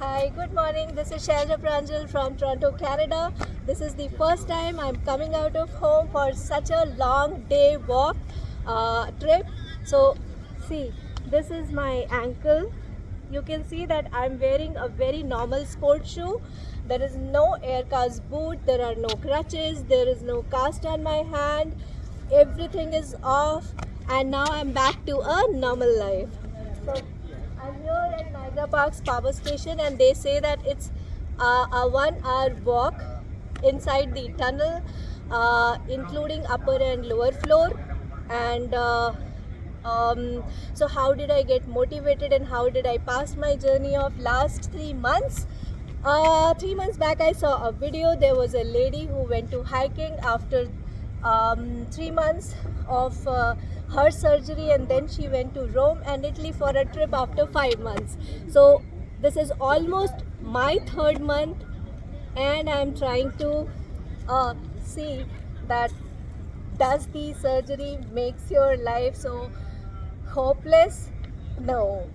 Hi, good morning. This is Shailja Pranjal from Toronto, Canada. This is the first time I'm coming out of home for such a long day walk uh, trip. So, see, this is my ankle. You can see that I'm wearing a very normal sport shoe. There is no air cast boot, there are no crutches, there is no cast on my hand. Everything is off, and now I'm back to a normal life. So, here Park's power station, and they say that it's uh, a one hour walk inside the tunnel, uh, including upper and lower floor. And uh, um, so, how did I get motivated and how did I pass my journey of last three months? Uh, three months back, I saw a video. There was a lady who went to hiking after um, three months of uh, her surgery, and then she went to Rome and Italy for a trip after five months. So, this is almost my third month, and I'm trying to uh, see that does the surgery makes your life so hopeless? No.